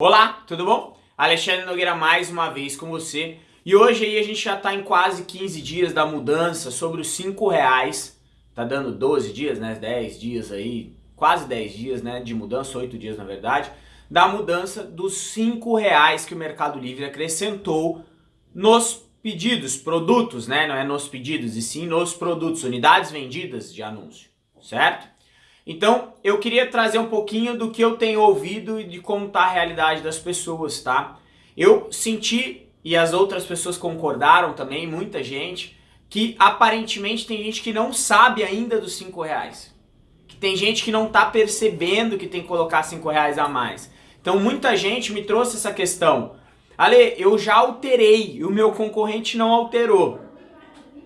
Olá, tudo bom? Alexandre Nogueira mais uma vez com você. E hoje aí a gente já está em quase 15 dias da mudança sobre os 5 reais, tá dando 12 dias, né, 10 dias aí, quase 10 dias né, de mudança, 8 dias na verdade, da mudança dos 5 reais que o Mercado Livre acrescentou nos pedidos, produtos, né, não é nos pedidos e sim nos produtos, unidades vendidas de anúncio, certo? Então, eu queria trazer um pouquinho do que eu tenho ouvido e de como está a realidade das pessoas, tá? Eu senti, e as outras pessoas concordaram também, muita gente, que aparentemente tem gente que não sabe ainda dos 5 reais. Que tem gente que não está percebendo que tem que colocar 5 reais a mais. Então muita gente me trouxe essa questão. Ale, eu já alterei e o meu concorrente não alterou.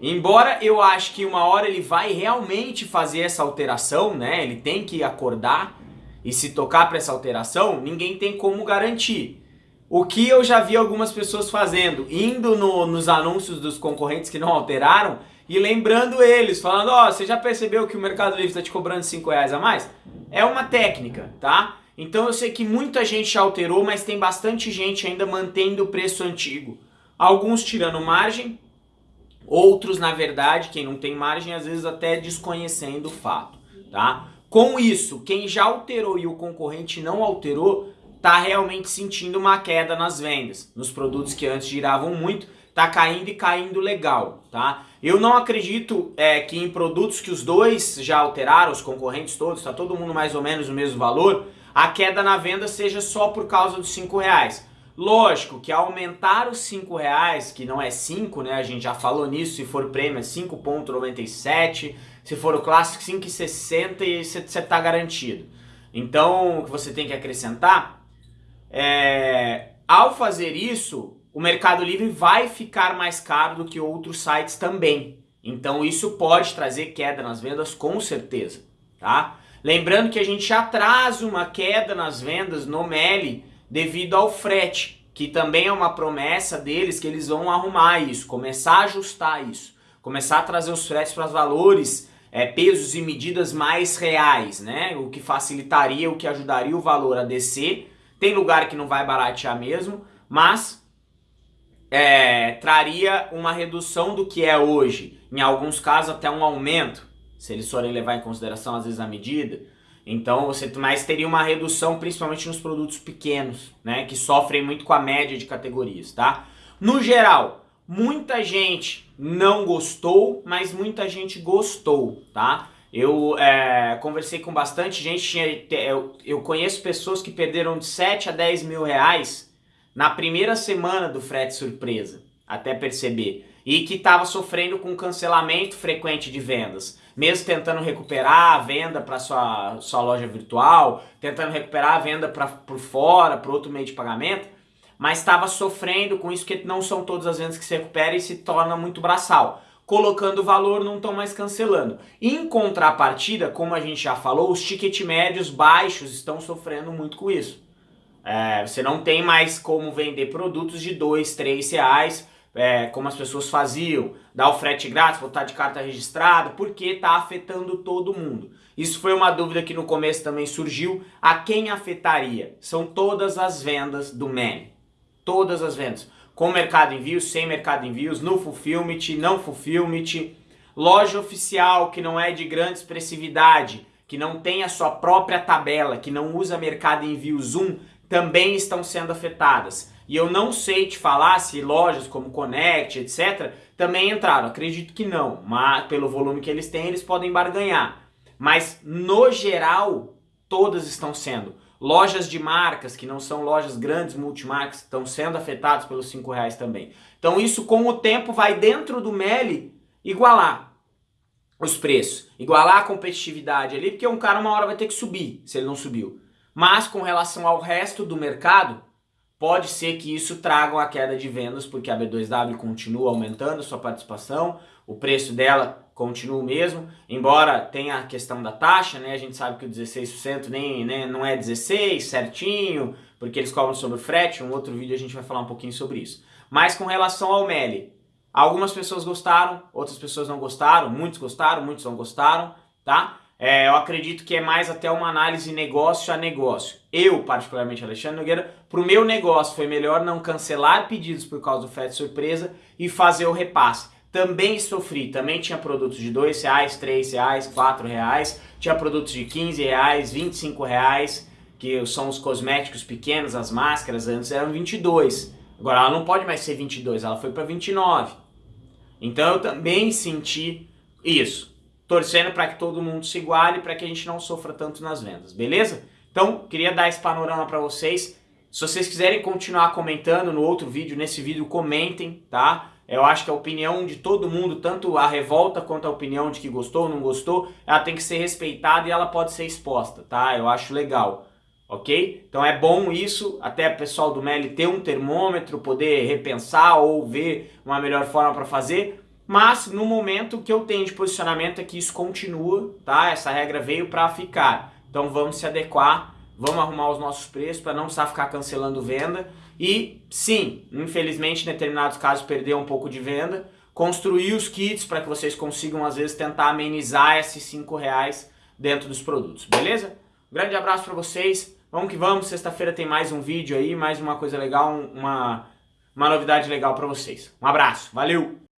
Embora eu acho que uma hora ele vai realmente fazer essa alteração, né? Ele tem que acordar e se tocar para essa alteração, ninguém tem como garantir. O que eu já vi algumas pessoas fazendo, indo no, nos anúncios dos concorrentes que não alteraram e lembrando eles, falando, ó, oh, você já percebeu que o Mercado Livre está te cobrando 5 reais a mais? É uma técnica, tá? Então eu sei que muita gente alterou, mas tem bastante gente ainda mantendo o preço antigo. Alguns tirando margem, Outros, na verdade, quem não tem margem, às vezes até desconhecendo o fato, tá? Com isso, quem já alterou e o concorrente não alterou, tá realmente sentindo uma queda nas vendas. Nos produtos que antes giravam muito, tá caindo e caindo legal, tá? Eu não acredito é, que em produtos que os dois já alteraram, os concorrentes todos, tá todo mundo mais ou menos no mesmo valor, a queda na venda seja só por causa dos 5 reais. Lógico que aumentar os 5 reais, que não é 5, né? A gente já falou nisso, se for prêmio é 5.97, se for o clássico 5,60 e você está garantido. Então, o que você tem que acrescentar é... Ao fazer isso, o Mercado Livre vai ficar mais caro do que outros sites também. Então isso pode trazer queda nas vendas com certeza, tá? Lembrando que a gente já traz uma queda nas vendas no Meli devido ao frete, que também é uma promessa deles que eles vão arrumar isso, começar a ajustar isso, começar a trazer os fretes para os valores, é, pesos e medidas mais reais, né? O que facilitaria, o que ajudaria o valor a descer. Tem lugar que não vai baratear mesmo, mas é, traria uma redução do que é hoje, em alguns casos até um aumento, se eles forem levar em consideração às vezes a medida. Então você mais teria uma redução principalmente nos produtos pequenos, né, que sofrem muito com a média de categorias, tá? No geral, muita gente não gostou, mas muita gente gostou, tá? Eu é, conversei com bastante gente, eu, eu conheço pessoas que perderam de 7 a 10 mil reais na primeira semana do frete surpresa, até perceber, e que estava sofrendo com cancelamento frequente de vendas mesmo tentando recuperar a venda para sua, sua loja virtual, tentando recuperar a venda pra, por fora, para outro meio de pagamento, mas estava sofrendo com isso, porque não são todas as vendas que se recuperam e se torna muito braçal. Colocando valor, não estão mais cancelando. Em contrapartida, como a gente já falou, os ticket médios baixos estão sofrendo muito com isso. É, você não tem mais como vender produtos de 2, 3 reais é, como as pessoas faziam, dar o frete grátis, botar de carta registrada, porque está afetando todo mundo. Isso foi uma dúvida que no começo também surgiu. A quem afetaria? São todas as vendas do MEN. Todas as vendas. Com mercado envios, sem mercado envios, no fulfillment, não fulfillment, loja oficial que não é de grande expressividade, que não tem a sua própria tabela, que não usa mercado envios 1, também estão sendo afetadas. E eu não sei te falar se lojas como Connect, etc, também entraram. Acredito que não, mas pelo volume que eles têm, eles podem barganhar. Mas no geral, todas estão sendo. Lojas de marcas, que não são lojas grandes multimarcas, estão sendo afetadas pelos 5 reais também. Então isso com o tempo vai dentro do Meli igualar os preços, igualar a competitividade ali, porque um cara uma hora vai ter que subir, se ele não subiu. Mas com relação ao resto do mercado, Pode ser que isso traga uma queda de vendas, porque a B2W continua aumentando sua participação, o preço dela continua o mesmo, embora tenha a questão da taxa, né? A gente sabe que o 16% nem, né, não é 16 certinho, porque eles cobram sobre o frete, um outro vídeo a gente vai falar um pouquinho sobre isso. Mas com relação ao Meli, algumas pessoas gostaram, outras pessoas não gostaram, muitos gostaram, muitos não gostaram, tá? É, eu acredito que é mais até uma análise negócio a negócio. Eu, particularmente, Alexandre Nogueira, para o meu negócio foi melhor não cancelar pedidos por causa do frete surpresa e fazer o repasse. Também sofri, também tinha produtos de R$ reais, R$ reais, R$ reais, tinha produtos de R$ reais, R$ reais, que são os cosméticos pequenos, as máscaras, antes eram 22. Agora ela não pode mais ser 22, ela foi para 29. Então eu também senti isso torcendo para que todo mundo se iguale, para que a gente não sofra tanto nas vendas, beleza? Então, queria dar esse panorama para vocês. Se vocês quiserem continuar comentando no outro vídeo, nesse vídeo, comentem, tá? Eu acho que a opinião de todo mundo, tanto a revolta quanto a opinião de que gostou ou não gostou, ela tem que ser respeitada e ela pode ser exposta, tá? Eu acho legal, ok? Então é bom isso, até o pessoal do Meli ter um termômetro, poder repensar ou ver uma melhor forma para fazer, mas no momento que eu tenho de posicionamento é que isso continua, tá? Essa regra veio para ficar. Então vamos se adequar, vamos arrumar os nossos preços para não precisar ficar cancelando venda. E sim, infelizmente em determinados casos perder um pouco de venda, construir os kits para que vocês consigam às vezes tentar amenizar esses 5 reais dentro dos produtos, beleza? grande abraço para vocês, vamos que vamos, sexta-feira tem mais um vídeo aí, mais uma coisa legal, uma, uma novidade legal para vocês. Um abraço, valeu!